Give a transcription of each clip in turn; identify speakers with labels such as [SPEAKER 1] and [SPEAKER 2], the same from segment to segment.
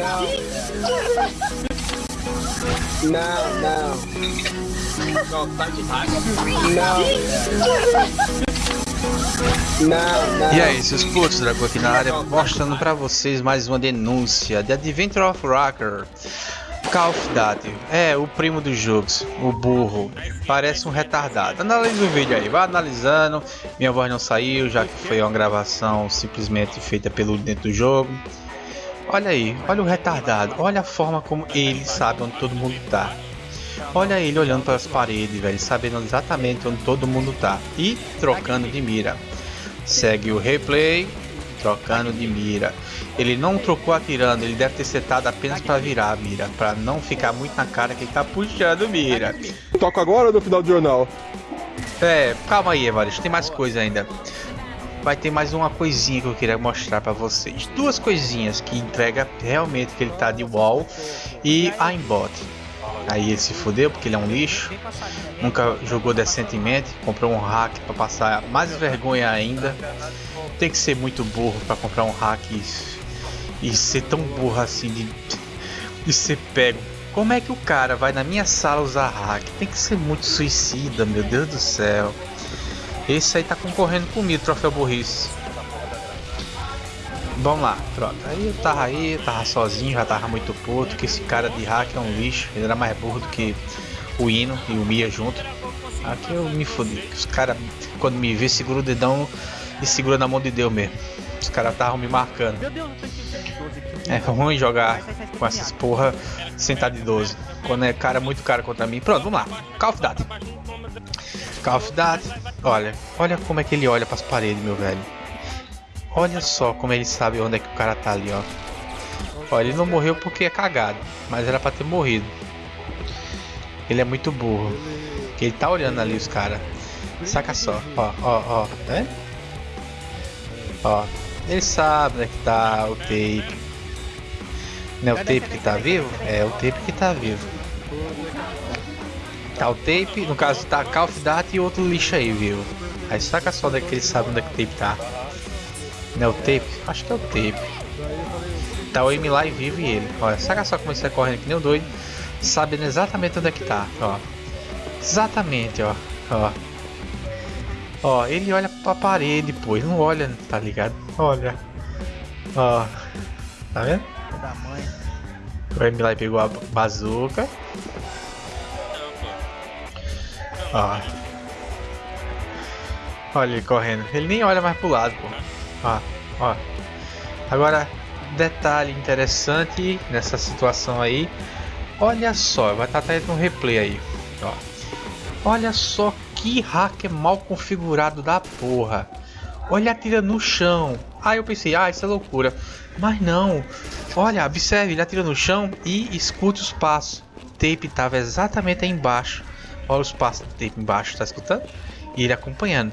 [SPEAKER 1] Não. Não, não.
[SPEAKER 2] Não, tá de.
[SPEAKER 1] Não. Não, não.
[SPEAKER 3] E aí, seus putos, Drago aqui na área, mostrando pra vocês mais uma denúncia de Adventure of Rocker. Call of Duty, é o primo dos jogos, o burro, parece um retardado. Analise o vídeo aí, vai analisando. Minha voz não saiu, já que foi uma gravação simplesmente feita pelo dentro do jogo. Olha aí, olha o retardado, olha a forma como ele sabe onde todo mundo tá. Olha ele olhando para as paredes, velho, sabendo exatamente onde todo mundo tá e trocando de mira. Segue o replay, trocando de mira. Ele não trocou atirando, ele deve ter setado apenas para virar a mira, para não ficar muito na cara que ele tá puxando mira.
[SPEAKER 1] Toca agora ou no final do jornal?
[SPEAKER 3] É, calma aí, Evaristo, tem mais coisa ainda. Vai ter mais uma coisinha que eu queria mostrar para vocês. Duas coisinhas que entrega realmente que ele tá de wall e aimbot. Aí ele se fudeu porque ele é um lixo. Nunca jogou decentemente. Comprou um hack para passar mais vergonha ainda. Tem que ser muito burro para comprar um hack e, e, ser tão burro assim de, de ser pego. Como é que o cara vai na minha sala usar hack? Tem que ser muito suicida, meu Deus do céu. Esse aí tá concorrendo comigo, troféu burrice. Vamos lá, pronto. Aí eu tava aí, eu tava sozinho, já tava muito puto, que esse cara de hack é um lixo. Ele era mais burro do que o Hino e o Mia junto. Aqui eu me fodi. Os caras, quando me vê, segura o dedão e segura na mão de Deus mesmo. Os caras estavam me marcando. É ruim jogar com essas porra sentado de 12. Quando é cara muito cara contra mim. Pronto, vamos lá. Call of Duty. Call of Duty. Olha, olha como é que ele olha para as paredes, meu velho. Olha só como ele sabe onde é que o cara tá ali, ó. Olha, ele não morreu porque é cagado, mas era para ter morrido. Ele é muito burro. Ele tá olhando ali os caras. Saca só, ó, ó, ó, é? Ó, ele sabe onde é que tá o tape. Não é o tape que tá vivo? É o tape que tá vivo. Tá o tape, no caso tá Call of e outro lixo aí, viu? Aí saca só onde é que ele sabe onde é que o tape tá. Não é o tape? Acho que é o tape. Tá o M lá e vivo e ele. Olha, saca só como ele está correndo que nem o doido. Sabendo exatamente onde é que tá, ó. Exatamente, ó. Ó. Ó, ele olha pra parede, pô. Ele não olha, tá ligado? Olha. Ó. Tá vendo? O M lá pegou a bazuca. Ó. Olha ele correndo. Ele nem olha mais pro lado, pô. Ó, ó. Agora, detalhe interessante nessa situação aí. Olha só, vai estar até no replay aí. Ó. Olha só que hacker mal configurado da porra. Olha, atira no chão. Aí eu pensei, ah, isso é loucura. Mas não. Olha, observe, ele atira no chão e escute os passos. O tape estava exatamente aí embaixo. Olha os passos do tape embaixo, tá escutando? E ele acompanhando.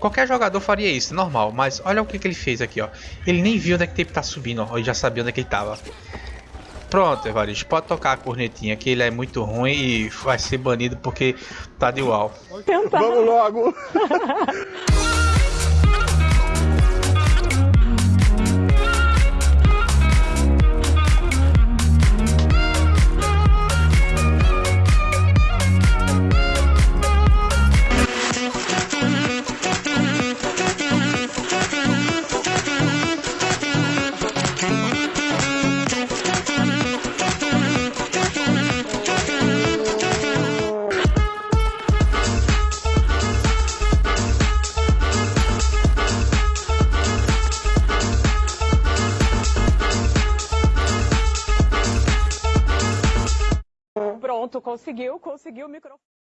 [SPEAKER 3] Qualquer jogador faria isso, normal, mas olha o que, que ele fez aqui, ó. Ele nem viu onde é que o tape tá subindo, ó. Ele já sabia onde é que ele tava. Pronto, Evaristo, pode tocar a cornetinha que ele é muito ruim e vai ser banido porque tá de uau.
[SPEAKER 1] Vamos logo!
[SPEAKER 4] Pronto, conseguiu, conseguiu o microfone.